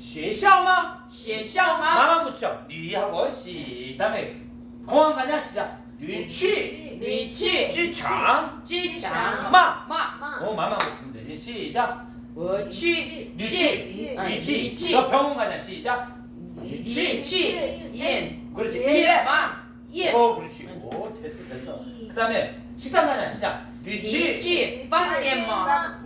学校吗? 学校吗? 마만 붙여. 니하고 시. 다음에 공항 가냐 시작. 你去你去机场机场嘛吗？ 어 마만 붙이면 되지. 시작. 我去 니치. 아, 니치. 니치. 너 병원 가냐 시작. 去 니치. 去验 그렇지.验吗？验 어 그렇지. 오 됐어 됐어. 그다음에 식당 가냐 시작. 你 니치. 去饭店吗？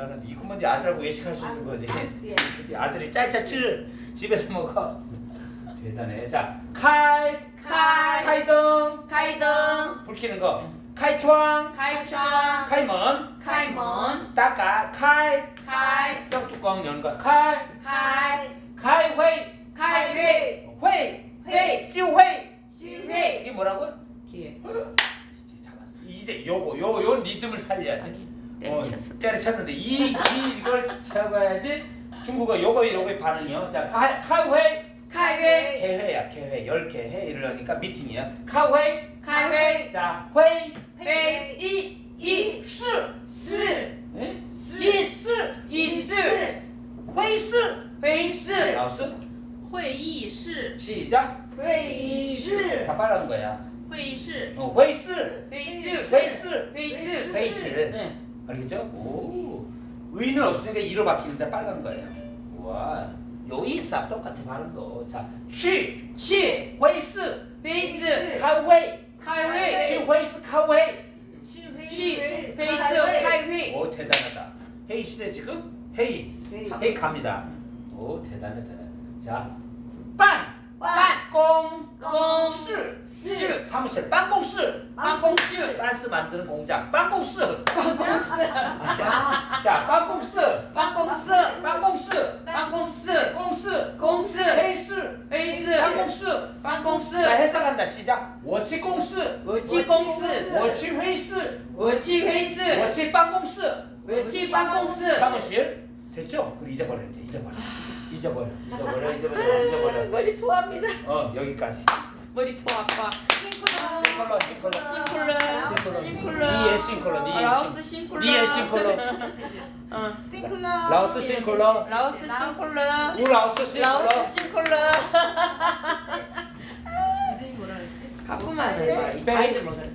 일단은 이것만 네 아들하고 외식할 수 있는 거지. 네 아들이 짤짤칠 집에서 먹어. 대단해. 자, 카이 카이. 카이동. 카이동. 불 켜는 거. 카이추앙. 카이추앙. 카이먼. 카이먼. 따까. 카이. 카이. 뼈 뚜껑 여는 거. 카이. 카이. 카이 회. 카이 회회회지회지회. 이게 뭐라고요? 기회. 이제 요거 요 요 리듬을 살려야 돼. 아니. 때려쳤어. 때려쳤는데 이, 이 이걸 잡아야지 중국어 요거 요거의 반응이요. 자, 카, 카이회이 开会 개회야 개회 열 개회 이러니까 미팅이야. 카이회이 开会 자 회의 会 이 一시 四 에? 四 이 시, 一四 회의 시 会四 나왔어? 会议室， 시작. 会议室 다 빨간 거야. 会议室， 어, 회의 시, 会议 회의 시, 会议 회의 시. 알겠죠? 오. 의는 없으니까 이로 바뀌는데 빨간 거예요. 와. 요이사 똑같아 발음 거. 자, 취, 취, 회스, 회스, 카웨이, 카웨이, 취 회스 카웨이, 취 회스 카웨이. 오 대단하다. 헤이 시대 지금 헤이, 헤이 갑니다. 오 대단해 대단해. 자, 빤, 빤. 사무실. 빵공스 빵공스 빤스 만드는 공장. 빵공스 빵공스 자, 자 빵공스 빵공스 빵공스 빵공스 공스 공스 페이스. 페이스. 빵공스 빵공스 자 회사 간다. 시작. 워치공스 워치공스 워치회이스. 워치회이스. 워치빵공스 워치빵공스 사무실. 됐죠? 그럼 잊어버려야 돼. 잊어버려. 잊어버려. 잊어버려. 잊어버려. 잊어버려. 머리 포함니다. 어 여기까지. 머리 포 아파 싱컬러, 싱컬러. 싱쿨러 싱쿨러 니의 싱컬러, 니의 라오스 싱. 싱쿨러 니의 싱컬러. 응. 라오스 싱컬러. 라오스 싱쿨러 우 라오스 싱컬러. 라오스 이름이 뭐라 그랬지? 가끔만 해. 이 바이즈 먹을